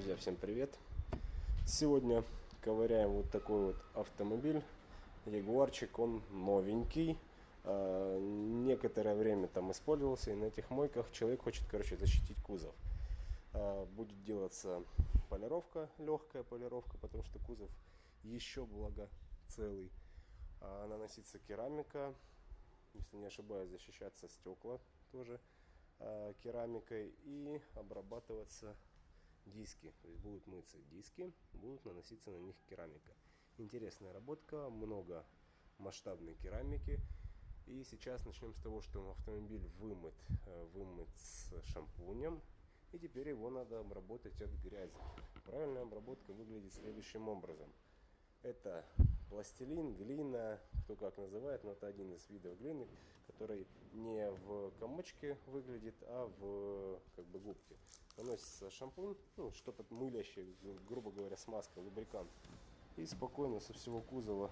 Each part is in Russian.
Друзья, всем привет! Сегодня ковыряем вот такой вот автомобиль. Ягуарчик, он новенький. А, некоторое время там использовался и на этих мойках человек хочет, короче, защитить кузов. А, будет делаться полировка, легкая полировка, потому что кузов еще благо целый. А, наносится керамика, если не ошибаюсь, защищаться стекла тоже керамикой и обрабатываться диски. То есть будут мыться диски, будут наноситься на них керамика. Интересная работка, много масштабной керамики. И сейчас начнем с того, что автомобиль вымыт, э, вымыт с шампунем. И теперь его надо обработать от грязи. Правильная обработка выглядит следующим образом. Это пластилин, глина, кто как называет, но это один из видов глины, который не в комочке выглядит, а в как бы губке. Наносится шампунь, ну, что-то мылящее, грубо говоря, смазка, лубрикант. И спокойно со всего кузова,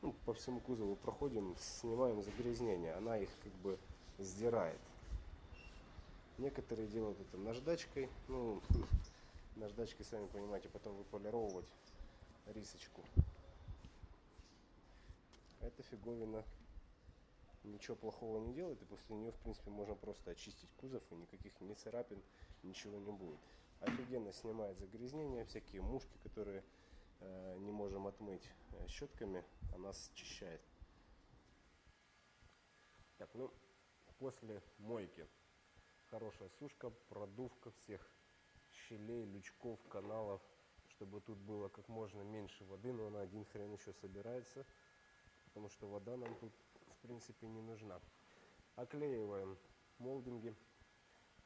ну, по всему кузову проходим, снимаем загрязнение. Она их как бы сдирает. Некоторые делают это наждачкой. Ну, наждачкой, сами понимаете, потом выполировывать рисочку. Эта фиговина ничего плохого не делает, и после нее, в принципе, можно просто очистить кузов, и никаких ни царапин, ничего не будет. Офигенно снимает загрязнения, всякие мушки, которые э, не можем отмыть э, щетками, она счищает. Так, ну, после мойки хорошая сушка, продувка всех щелей, лючков, каналов, чтобы тут было как можно меньше воды, но она один хрен еще собирается, потому что вода нам тут в принципе не нужна. Оклеиваем молдинги,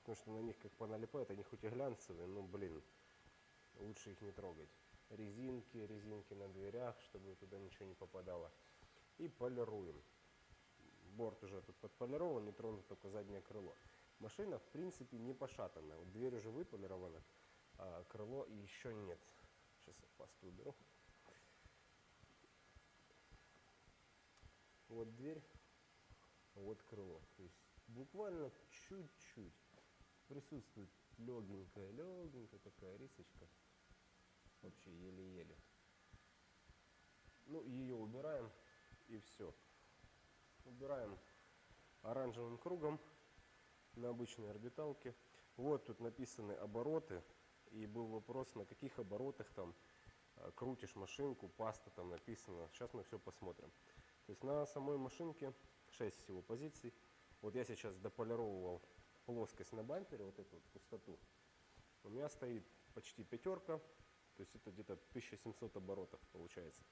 потому что на них как поналипают, они хоть и глянцевые, но блин, лучше их не трогать. Резинки, резинки на дверях, чтобы туда ничего не попадало. И полируем. Борт уже тут подполирован, не тронут только заднее крыло. Машина в принципе не пошатанная. Вот дверь уже выполирована а крыло еще нет. Сейчас я пасту уберу. Вот дверь, вот крыло. То есть буквально чуть-чуть присутствует легенькая, легенькая такая рисочка. Вообще еле-еле. Ну, ее убираем и все. Убираем оранжевым кругом на обычной орбиталке. Вот тут написаны обороты и был вопрос, на каких оборотах там э, крутишь машинку, паста там написано. Сейчас мы все посмотрим. То есть на самой машинке 6 всего позиций. Вот я сейчас дополировал плоскость на бампере, вот эту вот пустоту. У меня стоит почти пятерка, то есть это где-то 1700 оборотов получается.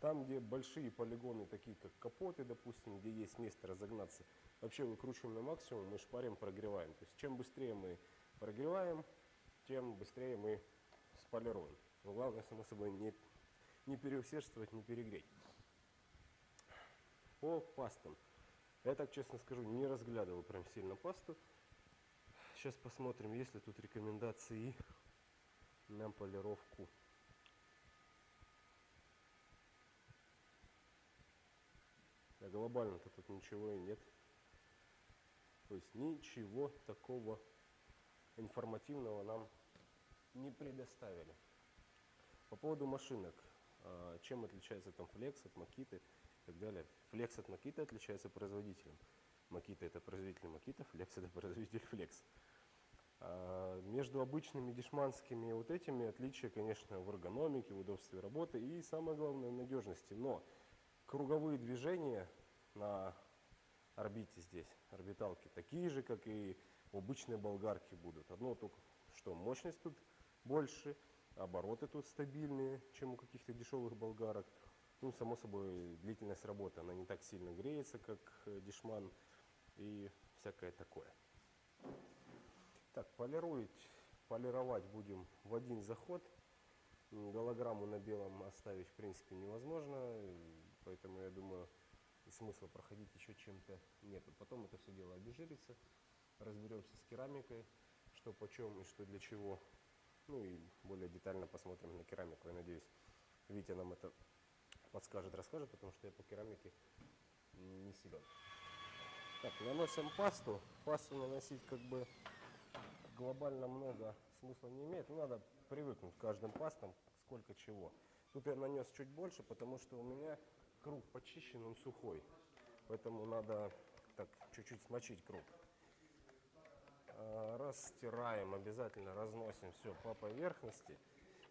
Там, где большие полигоны, такие как капоты, допустим, где есть место разогнаться, вообще выкручиваем на максимум, мы шпарим, прогреваем. То есть чем быстрее мы прогреваем, тем быстрее мы сполируем. Но главное, само собой, не, не переусердствовать, не перегреть. По пастам. Я так честно скажу, не разглядывал прям сильно пасту. Сейчас посмотрим, есть ли тут рекомендации на полировку. А глобально-то тут ничего и нет. То есть ничего такого информативного нам не предоставили. По поводу машинок. А, чем отличается там Flex от Makita и так далее. Flex от Makita отличается производителем. Makita это производитель Makita, Flex это производитель Flex. А, между обычными дешманскими вот этими отличия, конечно, в эргономике, в удобстве работы и самое главное в надежности. Но круговые движения на орбите здесь, орбиталки, такие же, как и в обычной болгарке будут. Одно только, что мощность тут больше, обороты тут стабильные, чем у каких-то дешевых болгарок. Ну, само собой, длительность работы, она не так сильно греется, как э, дешман и всякое такое. Так, полировать, полировать будем в один заход. Голограмму на белом оставить, в принципе, невозможно, поэтому, я думаю, смысла проходить еще чем-то нету. Потом это все дело обезжирится, разберемся с керамикой, что почем и что для чего. Ну и более детально посмотрим на керамику. Я надеюсь, Витя нам это подскажет, расскажет, потому что я по керамике не силен. Так, наносим пасту. Пасту наносить как бы глобально много смысла не имеет. Ну, надо привыкнуть к каждым пастам, сколько чего. Тут я нанес чуть больше, потому что у меня круг почищен, он сухой. Поэтому надо так чуть-чуть смочить круг. А, Растираем, обязательно разносим все по поверхности.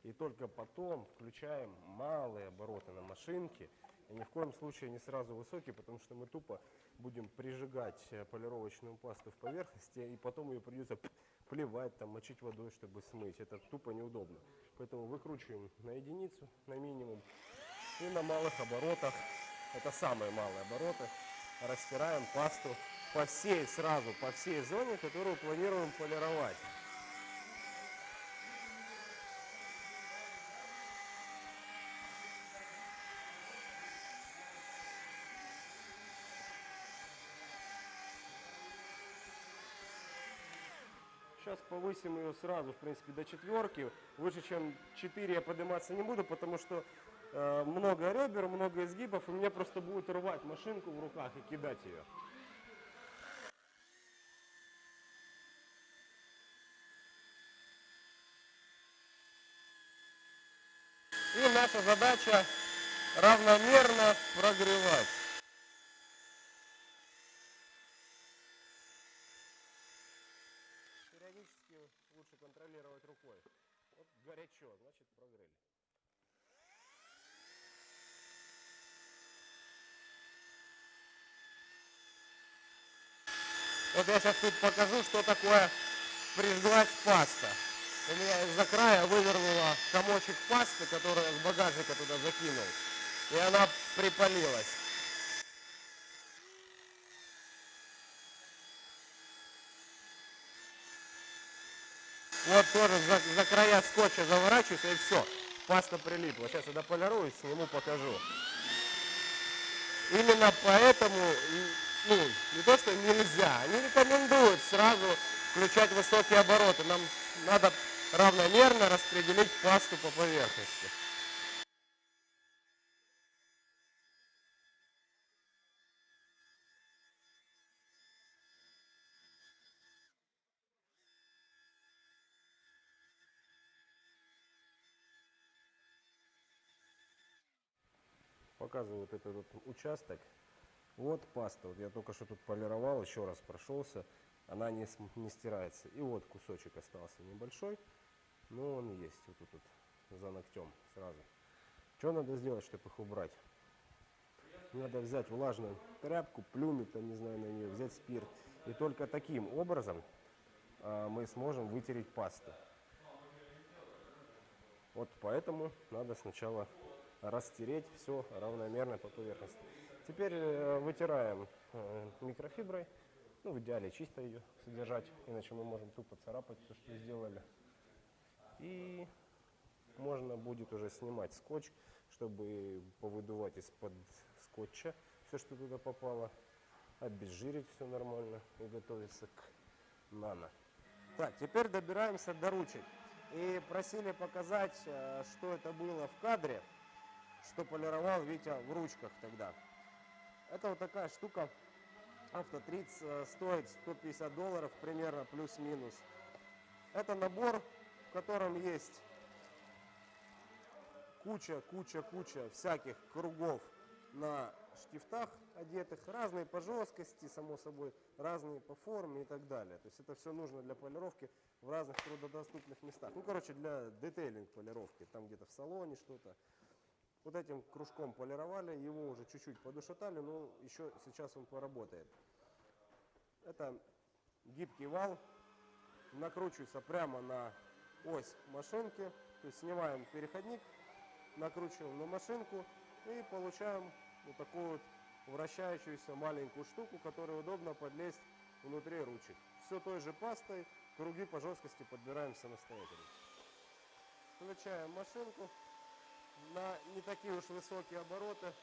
И только потом включаем малые обороты на машинке. И ни в коем случае не сразу высокие, потому что мы тупо будем прижигать э, полировочную пасту в поверхности, и потом ее придется плевать, там, мочить водой, чтобы смыть. Это тупо неудобно. Поэтому выкручиваем на единицу, на минимум. И на малых оборотах, это самые малые обороты, растираем пасту по всей, сразу по всей зоне, которую планируем полировать. Сейчас повысим ее сразу, в принципе, до четверки. Выше, чем 4 я подниматься не буду, потому что э, много ребер, много изгибов, и мне просто будет рвать машинку в руках и кидать ее. И наша задача равномерно прогревать. Периодически лучше рукой. Вот горячо, значит прогрели. Вот я сейчас тут покажу, что такое прижглась паста. У меня из-за края вывернула комочек пасты, который я с багажника туда закинул. И она припалилась. Вот тоже за, за края скотча заворачиваюсь, и все. Паста прилипла. Сейчас я дополирую, сниму, покажу. Именно поэтому, ну, не то, что нельзя, они рекомендуют сразу включать высокие обороты. Нам надо равномерно распределить пасту по поверхности. Показываю вот этот вот участок. Вот паста. Вот я только что тут полировал, еще раз прошелся. Она не, не стирается. И вот кусочек остался небольшой. Но он есть вот тут вот, за ногтем сразу. Что надо сделать, чтобы их убрать? Надо взять влажную тряпку, плюнуть, там, не знаю, на нее, взять спирт. И только таким образом а, мы сможем вытереть пасту. Вот поэтому надо сначала растереть все равномерно по поверхности. Теперь э, вытираем э, микрофиброй. Ну, в идеале чисто ее содержать, иначе мы можем тупо царапать все, что сделали. И можно будет уже снимать скотч, чтобы повыдувать из-под скотча все, что туда попало, обезжирить все нормально и готовиться к нано. Так, теперь добираемся до ручек. И просили показать, э, что это было в кадре, что полировал Витя в ручках тогда. Это вот такая штука, автотриц э, стоит 150 долларов примерно, плюс-минус. Это набор, в котором есть куча, куча, куча всяких кругов на штифтах одетых, разные по жесткости, само собой, разные по форме и так далее. То есть это все нужно для полировки в разных трудодоступных местах. Ну, короче, для детейлинг полировки, там где-то в салоне что-то. Вот этим кружком полировали, его уже чуть-чуть подушатали, но еще сейчас он поработает. Это гибкий вал, накручивается прямо на ось машинки, то есть снимаем переходник, накручиваем на машинку и получаем вот такую вот вращающуюся маленькую штуку, которую удобно подлезть внутри ручек. Все той же пастой, круги по жесткости подбираем самостоятельно. Включаем машинку на не такие уж высокие обороты.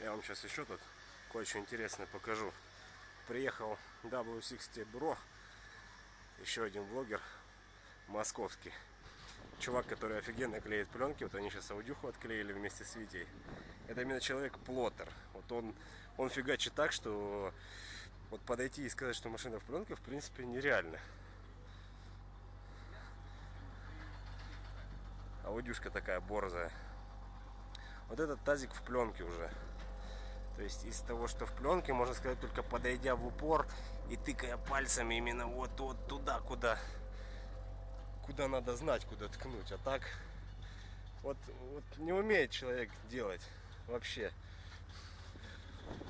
Я вам сейчас еще тут кое-что интересное покажу. Приехал W60 Bro, еще один блогер московский. Чувак, который офигенно клеит пленки, вот они сейчас аудюху отклеили вместе с Витей. Это именно человек-плоттер. Вот он, он фигачит так, что вот подойти и сказать, что машина в пленке, в принципе, нереально. Аудюшка такая борзая. Вот этот тазик в пленке уже. То есть из того, что в пленке, можно сказать, только подойдя в упор и тыкая пальцами именно вот, вот туда, куда, куда надо знать, куда ткнуть. А так вот, вот не умеет человек делать вообще.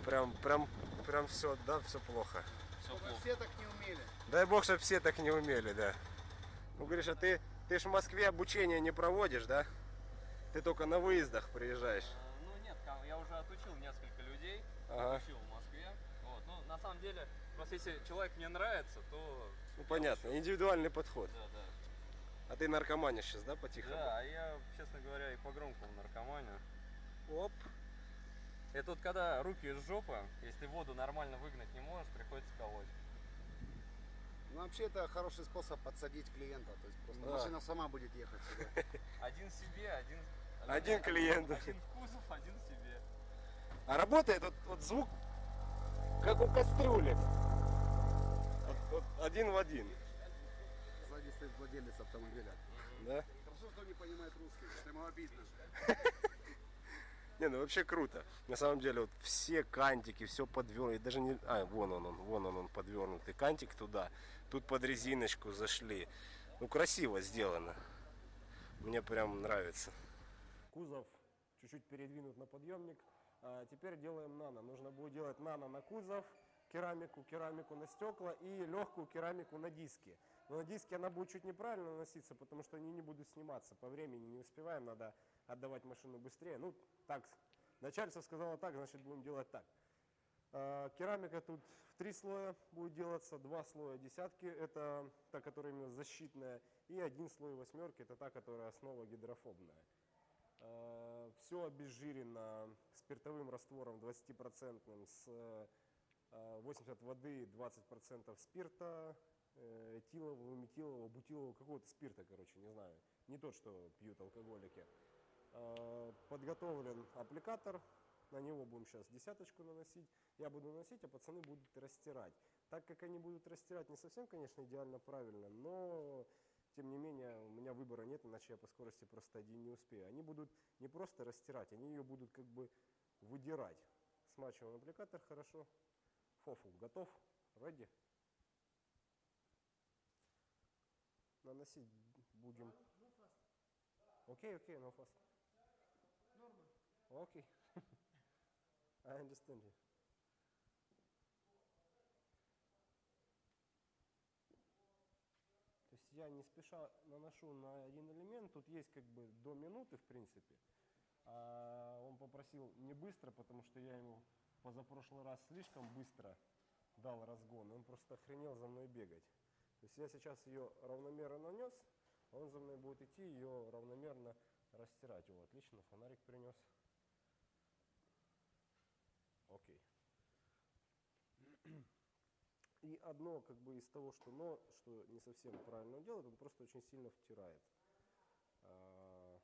Прям, прям, прям все, да, все плохо. Все плохо. Все так не умели. Дай бог, чтобы все так не умели, да. Ну, говоришь, а ты, ты ж в Москве обучение не проводишь, да? Ты только на выездах приезжаешь. Я уже отучил несколько людей, Ага. отучил в Москве. Вот. Ну, на самом деле, просто если человек мне нравится, то... Ну, понятно, учу. индивидуальный подход. Да, да. А ты наркоманишь сейчас, да, потихоньку? Да, а я, честно говоря, и по громкому наркоманию. Оп. Это вот когда руки из жопы, если воду нормально выгнать не можешь, приходится колоть. Ну, вообще это хороший способ подсадить клиента. То есть просто Да. машина сама будет ехать сюда. Один себе, один... Один клиент. Один в. А работает вот, вот звук, как у кастрюли. Вот- вот один в один. Сзади стоит владелец автомобиля. Да? Хорошо, что он не понимает русский, что ему обидно. Не, ну вообще круто. На самом деле, вот все кантики, все подвернуто. Даже не. А, вон он, он, вон он, он подвернутый кантик туда. Тут под резиночку зашли. Ну, красиво сделано. Мне прям нравится. Кузов чуть-чуть передвинут на подъемник. А теперь делаем нано. Нужно будет делать нано на кузов, керамику, керамику на стекла и легкую керамику на диски. Но на диске она будет чуть неправильно наноситься, потому что они не будут сниматься. По времени не успеваем, надо отдавать машину быстрее. Ну, так, начальство сказало так, значит будем делать так. А, Керамика тут в три слоя будет делаться, два слоя десятки, это та, которая именно защитная, и один слой восьмерки, это та, которая основа гидрофобная. Все обезжирено спиртовым раствором 20% с э, 80 воды, 20% спирта, э, этилового, метилового, бутилового, какого-то спирта, короче, не знаю. Не тот, что пьют алкоголики. Э, Подготовлен аппликатор, на него будем сейчас десяточку наносить. Я буду наносить, а пацаны будут растирать. Так как они будут растирать не совсем, конечно, идеально правильно, но тем не менее у меня выбора нет, иначе я по скорости просто один не успею. Они будут не просто растирать, они ее будут как бы выдирать. Смачиваем аппликатор хорошо. Фофл готов? Ready? Наносить будем. Окей, окей, no fast. Окей. I understand you. То есть я не спеша наношу на один элемент, тут есть как бы до минуты в принципе. А он попросил не быстро, потому что я ему позапрошлый раз слишком быстро дал разгон, он просто охренел за мной бегать. То есть я сейчас ее равномерно нанес, а он за мной будет идти ее равномерно растирать. О, отлично, фонарик принес. Окей. И одно как бы из того, что но, что не совсем правильно он делает, он просто очень сильно втирает. А,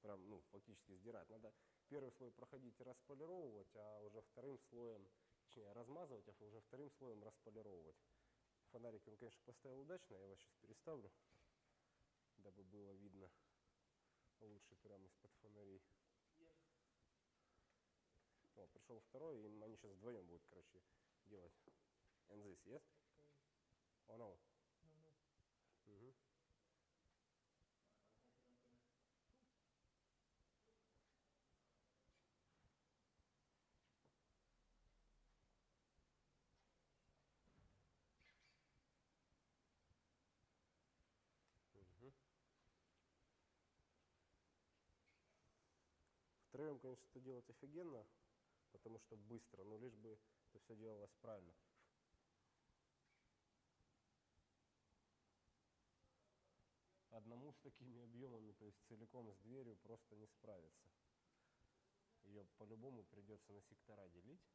прям, ну, фактически сдирает. Надо первый слой проходить и располировывать, а уже вторым слоем, точнее, размазывать, а уже вторым слоем располировывать. Фонарик он, конечно, поставил удачно, я его сейчас переставлю, дабы было видно лучше прямо из-под фонарей. О, пришел второй, и они сейчас вдвоем будут, короче, делать. And this, yes? Oh no. Мгм. Мгм. Втроем, конечно, это делать офигенно, потому что быстро, но лишь бы это все делалось правильно. Одному с такими объемами, то есть целиком с дверью, просто не справиться. Ее по-любому придется на сектора делить.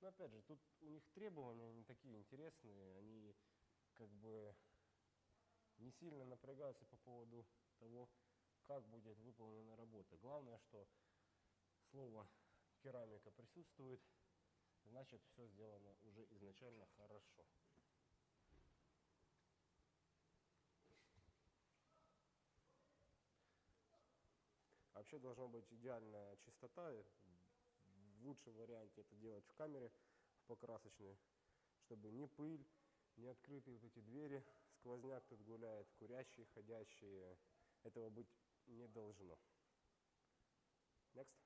Но опять же, тут у них требования не такие интересные, они как бы не сильно напрягаются по поводу того, как будет выполнена работа. Главное, что слово керамика присутствует, значит все сделано уже изначально хорошо. Вообще должна быть идеальная чистота. В лучшем варианте это делать в камере, в покрасочной, чтобы ни пыль, ни открытые вот эти двери, сквозняк тут гуляет, курящие, ходящие. Этого быть не должно. Next.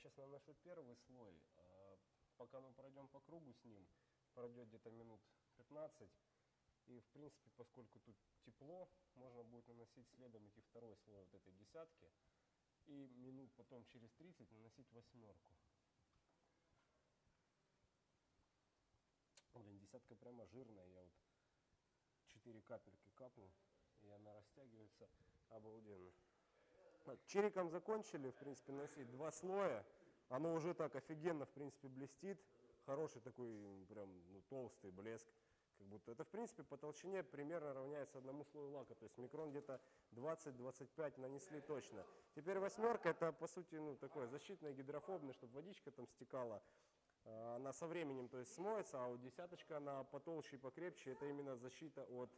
Сейчас наношу первый слой. а Пока мы пройдем по кругу с ним, пройдет где-то минут 15. И в принципе, поскольку тут тепло, можно будет наносить следом идти второй слой вот этой десятки. И минут потом через 30 наносить восьмерку. Блин, десятка прямо жирная. Я вот 4 капельки капнул, и она растягивается обалденно. Так, Чириком закончили, в принципе, носить два слоя. Оно уже так офигенно, в принципе, блестит. Хороший такой, прям, ну, толстый блеск. Как будто это, в принципе, по толщине примерно равняется одному слою лака. То есть микрон где-то 20-25 нанесли точно. Теперь восьмерка, это, по сути, ну, такое защитное, гидрофобное, чтобы водичка там стекала. А, Она со временем, то есть, смоется, а вот десяточка, она потолще и покрепче. Это именно защита от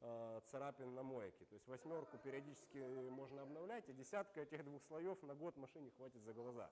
царапин на мойке. То есть восьмерку периодически можно обновлять, а десятка этих двух слоев на год машине хватит за глаза.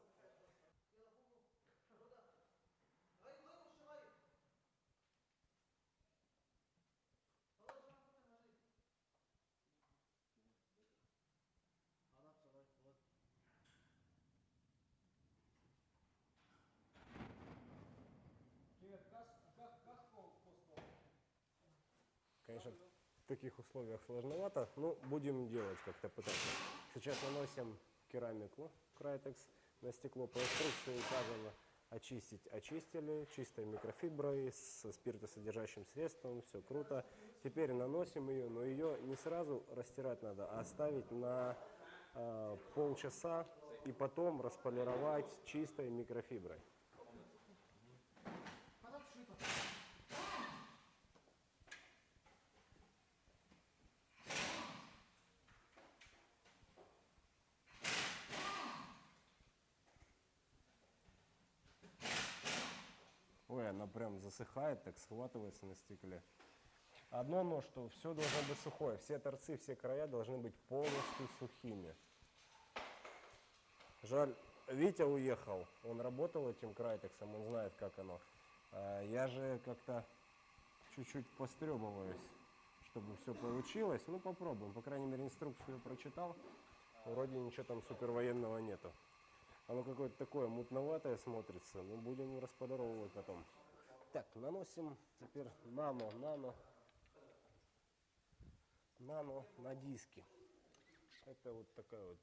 Конечно, в таких условиях сложновато, но будем делать как-то пытаться. Сейчас наносим керамику Крайтекс на стекло. По инструкции указано очистить. Очистили чистой микрофиброй, со спиртосодержащим средством, все круто. Теперь наносим ее, но ее не сразу растирать надо, а оставить на э, полчаса и потом располировать чистой микрофиброй. Ой, она прям засыхает, так схватывается на стекле. Одно но, что все должно быть сухое. Все торцы, все края должны быть полностью сухими. Жаль, Витя уехал. Он работал этим крайтексом, он знает, как оно. А я же как-то чуть-чуть постребываюсь, чтобы все получилось. Ну, попробуем. По крайней мере, инструкцию прочитал. Вроде ничего там супервоенного нету. Оно какое-то такое мутноватое смотрится. Ну, будем расподоровывать потом. Так, наносим теперь нано, нано, нано на диски. Это вот такая вот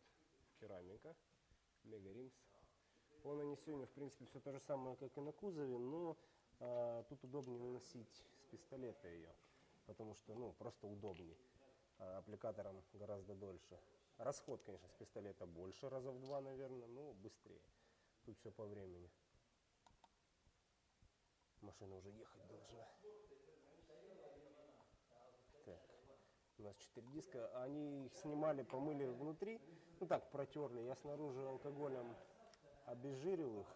керамика, Мега Римс. По нанесению, в принципе, все то же самое, как и на кузове, но а, тут удобнее наносить с пистолета ее, потому что, ну, просто удобнее. А, аппликатором гораздо дольше. Расход, конечно, с пистолета больше, раза в два, наверное, но быстрее. Тут все по времени. Машина уже ехать должна. Так. У нас 4 диска. Они их снимали, помыли внутри. Ну так, протерли. Я снаружи алкоголем обезжирил их,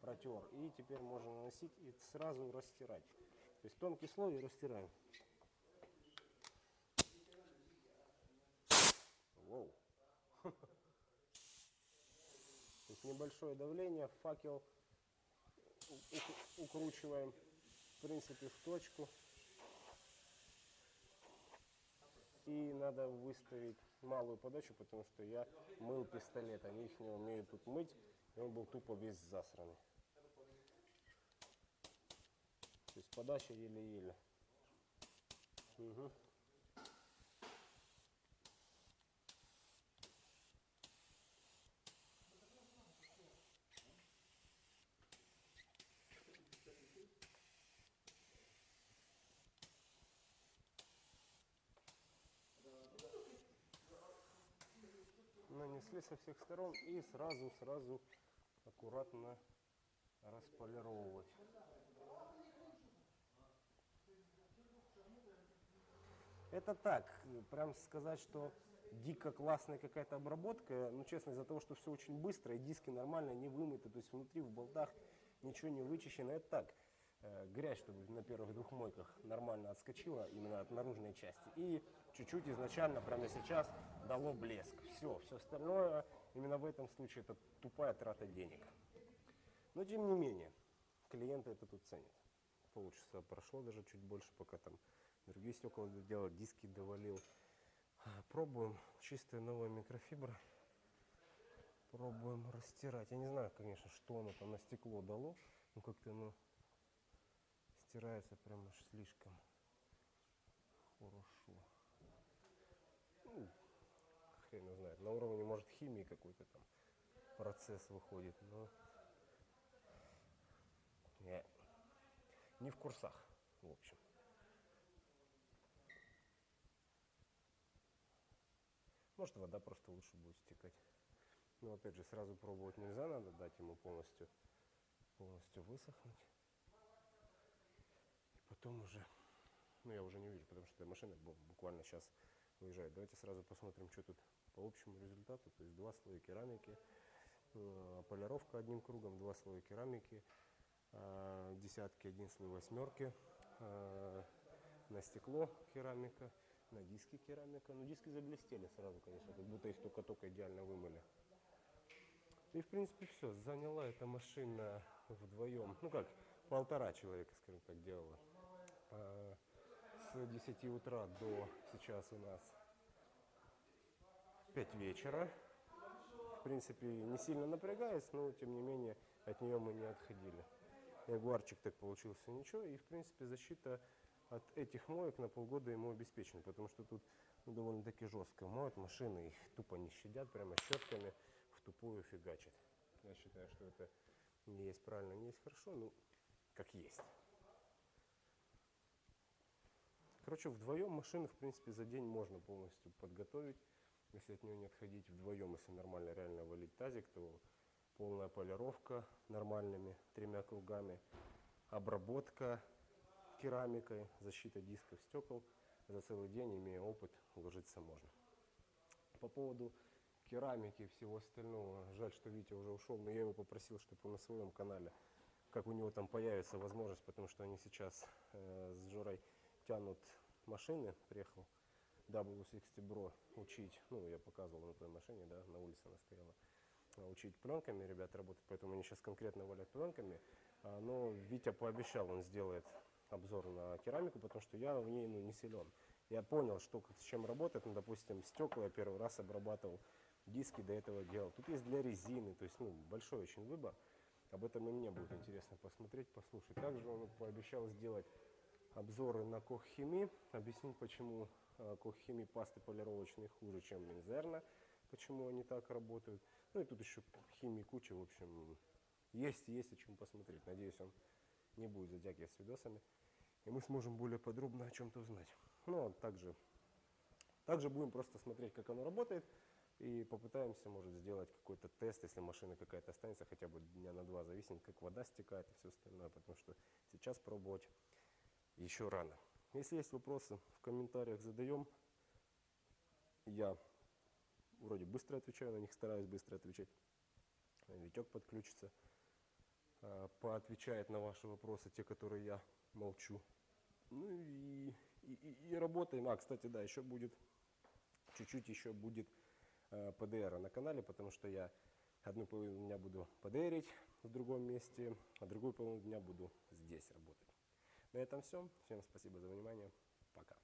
протер. И теперь можно наносить и сразу растирать. То есть тонкий слой и растираем. Воу. То есть небольшое давление, факел укручиваем, в принципе, в точку. И надо выставить малую подачу, потому что я мыл пистолет. Они их не умеют тут мыть, и он был тупо весь засранный. То есть подача еле-еле. Мгм. Нанесли со всех сторон и сразу, сразу аккуратно располировать. Это так, прям сказать, что дико классная какая-то обработка, ну честно, из-за того, что все очень быстро, и диски нормально не вымыты, то есть внутри в болтах ничего не вычищено, это так, э, грязь, чтобы на первых двух мойках нормально отскочила именно от наружной части. И чуть-чуть изначально, прямо сейчас, дало блеск. Все, все остальное именно в этом случае это тупая трата денег. Но тем не менее, клиенты это тут ценят. Полчаса прошло, даже чуть больше, пока там другие стекла делал, диски довалил. Пробуем чистая новая микрофибра. Пробуем растирать. Я не знаю, конечно, что оно там на стекло дало. Но как-то оно стирается прям уж слишком хорошо. Хрен его знает. На уровне, может, химии какой-то там процесс выходит, но не, не в курсах, в общем. Может, вода просто лучше будет стекать. Но опять же, сразу пробовать нельзя, надо дать ему полностью, полностью высохнуть. И потом уже, ну я уже не вижу, потому что машина бу- буквально сейчас выезжает. Давайте сразу посмотрим, что тут по общему результату. То есть два слоя керамики, э, полировка одним кругом, два слоя керамики, э, десятки, один слой восьмерки, э, на стекло керамика, на диски керамика. Ну, диски заблестели сразу, конечно, как будто их только-только идеально вымыли. И, в принципе, все. Заняла эта машина вдвоем, ну как, полтора человека, скажем так, делала. С 10 утра до сейчас у нас 5 вечера. В принципе, не сильно напрягаясь, но, тем не менее, от нее мы не отходили. Ягуарчик так получился ничего, и, в принципе, защита от этих моек на полгода ему обеспечена, потому что тут ну, довольно-таки жестко моют машины, их тупо не щадят, прямо щетками в тупую фигачат. Я считаю, что это не есть правильно, не есть хорошо, ну, как есть. Короче, вдвоем машины, в принципе, за день можно полностью подготовить. Если от нее не отходить вдвоем, если нормально реально валить тазик, то полная полировка нормальными тремя кругами, обработка керамикой, защита дисков, стекол. За целый день, имея опыт, уложиться можно. По поводу керамики и всего остального, жаль, что Витя уже ушел, но я его попросил, чтобы он на своем канале, как у него там появится возможность, потому что они сейчас э, с Жорой тянут машины, приехал W60 Bro учить, ну, я показывал на той машине, да, на улице она стояла, а, учить пленками, ребят работать, поэтому они сейчас конкретно валят пленками, А, но Витя пообещал, он сделает обзор на керамику, потому что я в ней ну, не силен. Я понял, что как, с чем работает, ну, допустим, стекла я первый раз обрабатывал, диски до этого делал. Тут есть для резины, то есть, ну, большой очень выбор. Об этом и мне будет интересно посмотреть, послушать. Также он пообещал сделать обзоры на Коххими, объяснить, почему э, Коххими пасты полировочные хуже, чем Минзерна, почему они так работают. Ну и тут еще химии куча, в общем, есть, есть о чем посмотреть. Надеюсь, он не будет затягивать с видосами, и мы сможем более подробно о чем-то узнать. Ну, а также, также будем просто смотреть, как оно работает, и попытаемся, может, сделать какой-то тест, если машина какая-то останется, хотя бы дня на два, зависит, как вода стекает и все остальное, потому что сейчас пробовать еще рано. Если есть вопросы, в комментариях задаем. Я вроде быстро отвечаю на них, стараюсь быстро отвечать. Витек подключится, а, поотвечает на ваши вопросы, те, которые я молчу. Ну и, и, и- работаем. А, кстати, да, еще будет, чуть-чуть еще будет э, ПДР на канале, потому что я одну половину дня буду ПДРить в другом месте, а другую половину дня буду здесь работать. На этом все. Всем спасибо за внимание. Пока.